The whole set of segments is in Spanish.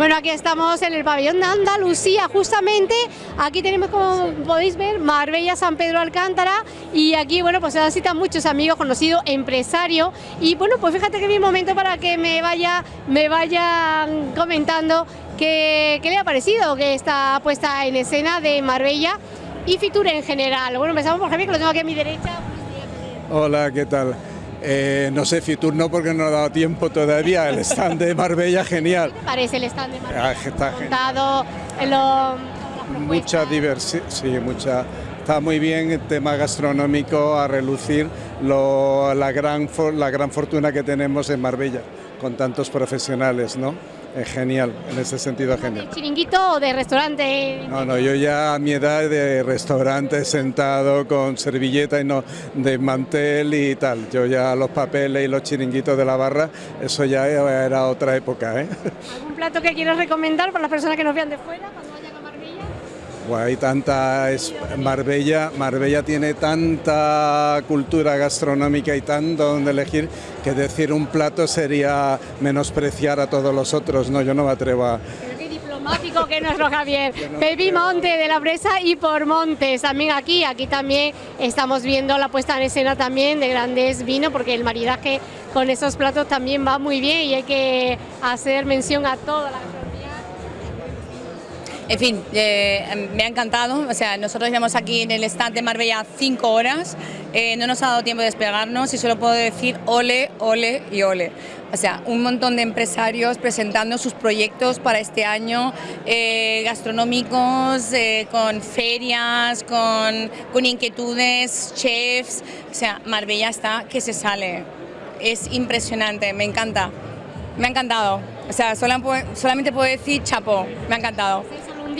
Bueno, aquí estamos en el pabellón de Andalucía, justamente aquí tenemos, como podéis ver, Marbella San Pedro Alcántara y aquí, bueno, pues se dan cita muchos amigos, conocidos, empresarios y bueno, pues fíjate que mi momento para que me vaya, me vayan comentando qué, qué le ha parecido que esta puesta en escena de Marbella y Fitur en general. Bueno, empezamos por Javier, que lo tengo aquí a mi derecha. Hola, ¿qué tal? Eh, no sé, Fitur no porque no ha dado tiempo todavía, el stand de Marbella genial. ¿Qué parece el stand de Marbella? Ah, está. Montado lo- Mucha diversión, sí, mucha. Está muy bien el tema gastronómico a relucir lo- la, gran, la gran fortuna que tenemos en Marbella con tantos profesionales, ¿no? Es genial, en ese sentido genial. ¿De chiringuito o de restaurante? No, no, yo ya a mi edad de restaurante sentado con servilleta y no de mantel y tal. Yo ya los papeles y los chiringuitos de la barra, eso ya era otra época, ¿eh? ¿Algún plato que quieras recomendar para las personas que nos vean de fuera cuando? Buah, hay tanta es Marbella, Marbella tiene tanta cultura gastronómica y tanto donde elegir que decir un plato sería menospreciar a todos los otros, no, yo no me atrevo a diplomático que es nuestro Javier. Pepi Monte de la Presa y por Montes, también aquí, aquí también estamos viendo la puesta en escena también de grandes vinos, porque el maridaje con esos platos también va muy bien y hay que hacer mención a toda la. En fin, eh, me ha encantado. O sea, nosotros llevamos aquí en el stand de Marbella cinco horas. eh, no nos ha dado tiempo de despegarnos y solo puedo decir ole, ole y ole. O sea, un montón de empresarios presentando sus proyectos para este año, eh, gastronómicos, con ferias, con, con inquietudes, chefs. O sea, Marbella está que se sale. Es impresionante, me encanta. Me ha encantado. O sea, sola- solamente puedo decir chapo, me ha encantado.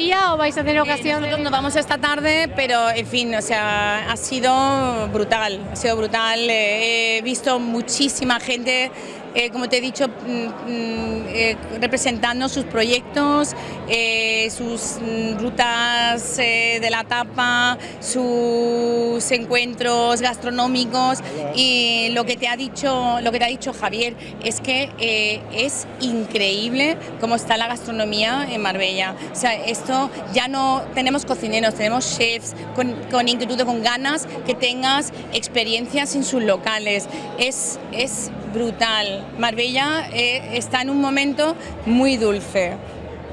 ¿Es solo un día o vais a tener ocasión Nosotros nos vamos esta tarde, pero en fin, o sea, ha sido brutal, ha sido brutal. Eh, he visto muchísima gente, eh, como te he dicho, mm, mm, eh, representando sus proyectos, eh, sus mm, rutas eh, la tapa, sus encuentros gastronómicos y lo que te ha dicho, lo que te ha dicho Javier es que eh, es increíble cómo está la gastronomía en Marbella. O sea, esto ya no tenemos cocineros, tenemos chefs con, con inquietud, con ganas que tengas experiencias en sus locales. Es, es brutal. Marbella eh, está en un momento muy dulce.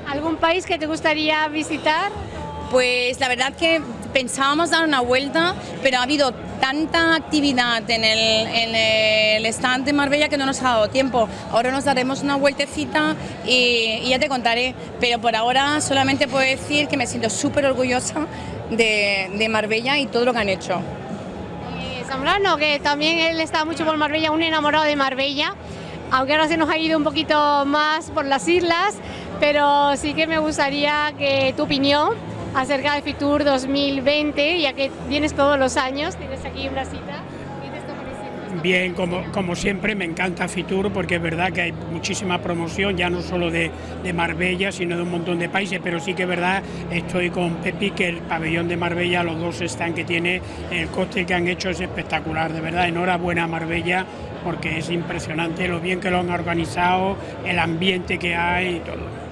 ¿Algún país que te gustaría visitar? Pues la verdad que pensábamos dar una vuelta, pero ha habido tanta actividad en el, en stand de Marbella que no nos ha dado tiempo. Ahora nos daremos una vueltecita y, ya te contaré, pero por ahora solamente puedo decir que me siento súper orgullosa de, de Marbella y todo lo que han hecho. Eh, Zambrano, que también él está mucho por Marbella, un enamorado de Marbella, aunque ahora se nos ha ido un poquito más por las islas, pero sí que me gustaría que tu opinión acerca de Fitur 2020, ya que vienes todos los años, tienes aquí una cita. Bien, como, como siempre, me encanta Fitur porque es verdad que hay muchísima promoción, ya no solo de, de Marbella, sino de un montón de países, pero sí que es verdad, estoy con Pepi, que el pabellón de Marbella, los dos están que tiene, el coste que han hecho es espectacular, de verdad, enhorabuena a Marbella, porque es impresionante lo bien que lo han organizado, el ambiente que hay y todo.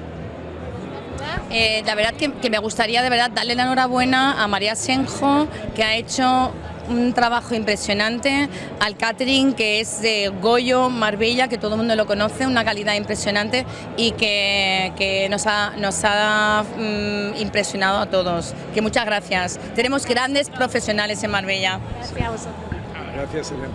Eh, la verdad que, que me gustaría de verdad darle la enhorabuena a María Senjo, que ha hecho un trabajo impresionante, al catering que es de Goyo Marbella, que todo el mundo lo conoce, una calidad impresionante y que, que nos ha, nos ha mm, impresionado a todos. Que muchas gracias. Tenemos grandes profesionales en Marbella. Gracias a vosotros. Gracias, Elena.